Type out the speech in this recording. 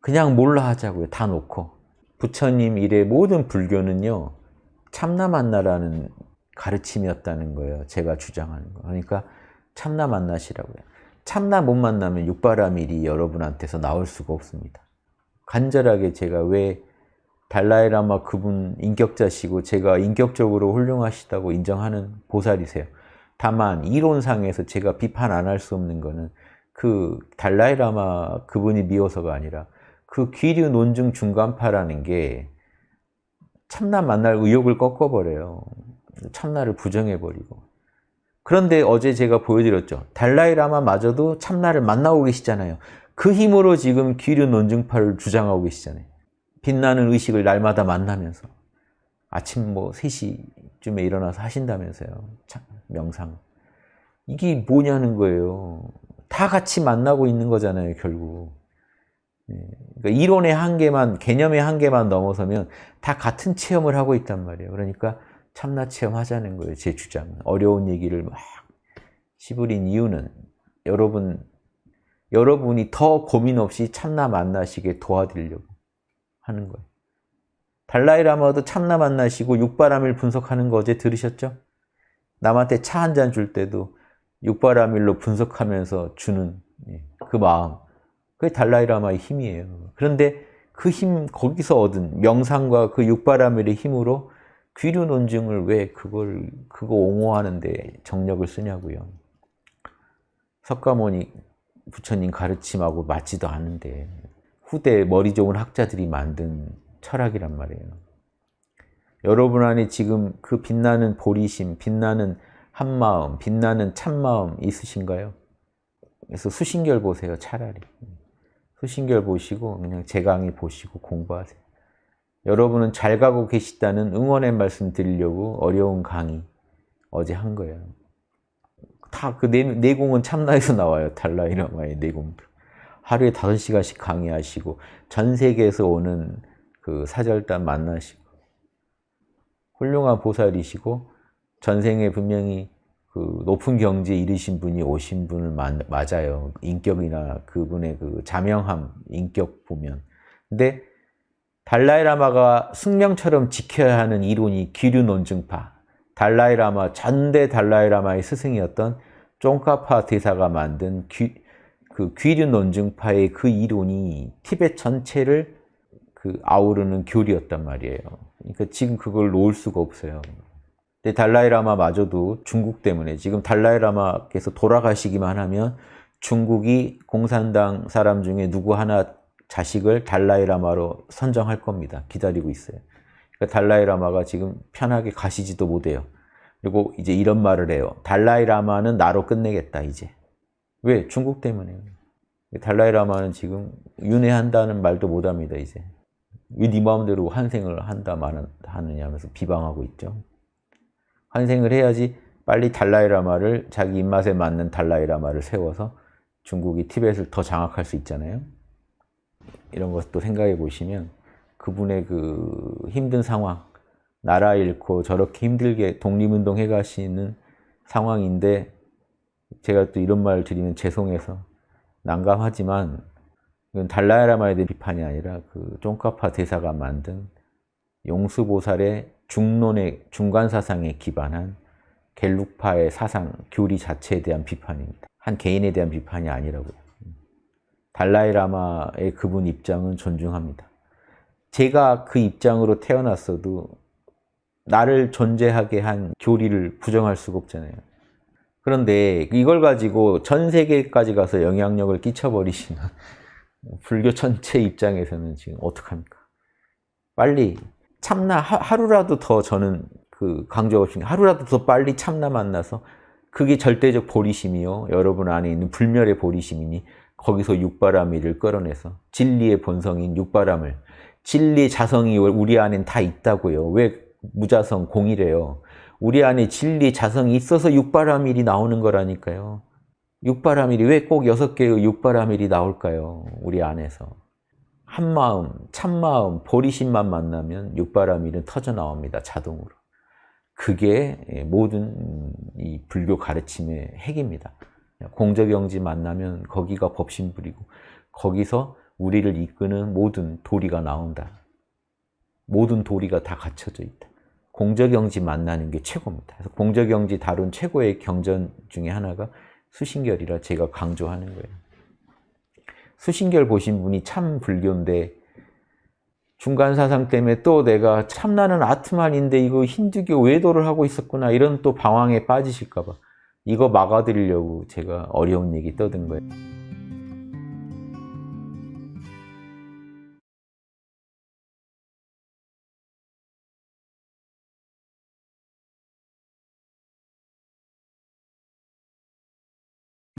그냥 몰라 하자고요. 다 놓고. 부처님 일의 모든 불교는요. 참나 만나라는 가르침이었다는 거예요. 제가 주장하는 거. 그러니까 참나 만나시라고요. 참나 못 만나면 육바라밀이 여러분한테서 나올 수가 없습니다. 간절하게 제가 왜 달라이라마 그분 인격자시고 제가 인격적으로 훌륭하시다고 인정하는 보살이세요. 다만 이론상에서 제가 비판 안 할 수 없는 거는 그 달라이라마 그분이 미워서가 아니라 그 귀류 논증 중간파라는 게 참나 만날 의욕을 꺾어버려요. 참나를 부정해버리고. 그런데 어제 제가 보여드렸죠. 달라이라마마저도 참나를 만나고 계시잖아요. 그 힘으로 지금 귀류 논증파를 주장하고 계시잖아요. 빛나는 의식을 날마다 만나면서 아침 뭐 3시쯤에 일어나서 하신다면서요. 참, 명상. 이게 뭐냐는 거예요. 다 같이 만나고 있는 거잖아요, 결국. 그러니까 이론의 한계만, 개념의 한계만 넘어서면 다 같은 체험을 하고 있단 말이에요. 그러니까 참나 체험하자는 거예요, 제 주장은. 어려운 얘기를 막 시부린 이유는 여러분, 여러분이 더 고민 없이 참나 만나시게 도와드리려고 하는 거예요. 달라이라마도 참나 만나시고 육바라밀 분석하는 거 어제 들으셨죠? 남한테 차 한 잔 줄 때도 육바라밀로 분석하면서 주는 예, 그 마음. 그게 달라이라마의 힘이에요. 그런데 그 힘, 거기서 얻은 명상과 그 육바라밀의 힘으로 귀류 논증을 왜 그걸, 그거 옹호하는데 정력을 쓰냐고요. 석가모니 부처님 가르침하고 맞지도 않은데 후대 머리 좋은 학자들이 만든 철학이란 말이에요. 여러분 안에 지금 그 빛나는 보리심, 빛나는 한마음, 빛나는 참마음 있으신가요? 그래서 수신결 보세요, 차라리. 수신결 보시고 그냥 제 강의 보시고 공부하세요. 여러분은 잘 가고 계시다는 응원의 말씀 드리려고 어려운 강의 어제 한 거예요. 다 그 내공은 참나에서 나와요. 달라이라마의 내공도. 하루에 5시간씩 강의하시고 전 세계에서 오는 그 사절단 만나시고 훌륭한 보살이시고 전생에 분명히 그 높은 경지에 이르신 분이 오신 분을 맞아요. 인격이나 그분의 그 자명함, 인격 보면. 근데 달라이라마가 숙명처럼 지켜야 하는 이론이 기류 논증파. 달라이라마, 전대 달라이라마의 스승이었던 쫑카파 대사가 만든 귀, 그 귀류 논증파의 그 이론이 티벳 전체를 그 아우르는 교리였단 말이에요. 그러니까 지금 그걸 놓을 수가 없어요. 근데 달라이라마마저도 중국 때문에 지금 달라이라마께서 돌아가시기만 하면 중국이 공산당 사람 중에 누구 하나 자식을 달라이라마로 선정할 겁니다. 기다리고 있어요. 그러니까 달라이라마가 지금 편하게 가시지도 못해요. 그리고 이제 이런 말을 해요. 달라이라마는 나로 끝내겠다 이제. 왜? 중국 때문에요. 달라이라마는 지금 윤회한다는 말도 못합니다 이제. 왜 네 마음대로 환생을 한다 하느냐 하면서 비방하고 있죠. 환생을 해야지 빨리 달라이라마를 자기 입맛에 맞는 달라이라마를 세워서 중국이 티벳을 더 장악할 수 있잖아요. 이런 것도 생각해 보시면 그분의 그 힘든 상황, 나라 잃고 저렇게 힘들게 독립운동 해가시는 상황인데 제가 또 이런 말을 드리면 죄송해서 난감하지만 이건 달라이라마에 대한 비판이 아니라 그 쫑카파 대사가 만든 용수보살의 중론의 중간 사상에 기반한 갤룩파의 사상, 교리 자체에 대한 비판입니다. 한 개인에 대한 비판이 아니라고요. 달라이라마의 그분 입장은 존중합니다. 제가 그 입장으로 태어났어도 나를 존재하게 한 교리를 부정할 수가 없잖아요. 그런데 이걸 가지고 전 세계까지 가서 영향력을 끼쳐버리시는 불교 전체 입장에서는 지금 어떡합니까? 빨리 참나 하 루라도 더 저는 그 강조하고 싶은 하루라도 더 빨리 참나 만나서 그게 절대적 보리심이요. 여러분 안에 있는 불멸의 보리심이니 거기서 육바라밀을 끌어내서 진리의 본성인 육바람을 진리 자성이 우리 안엔 다 있다고요. 왜 무자성 공이래요. 우리 안에 진리 자성이 있어서 육바라밀이 나오는 거라니까요. 육바라밀이 왜 꼭 여섯 개의 육바라밀이 나올까요? 우리 안에서. 한마음, 참마음, 보리심만 만나면 육바라밀은 터져 나옵니다. 자동으로. 그게 모든 이 불교 가르침의 핵입니다. 공적영지 만나면 거기가 법신 부리고 거기서 우리를 이끄는 모든 도리가 나온다. 모든 도리가 다 갖춰져 있다. 공저경지 만나는 게 최고입니다. 그래서 공저경지 다룬 최고의 경전 중에 하나가 수신결이라 제가 강조하는 거예요. 수신결 보신 분이 참 불교인데 중간 사상 때문에 또 내가 참나는 아트만인데 이거 힌두교 외도를 하고 있었구나 이런 또 방황에 빠지실까 봐 이거 막아드리려고 제가 어려운 얘기 떠든 거예요.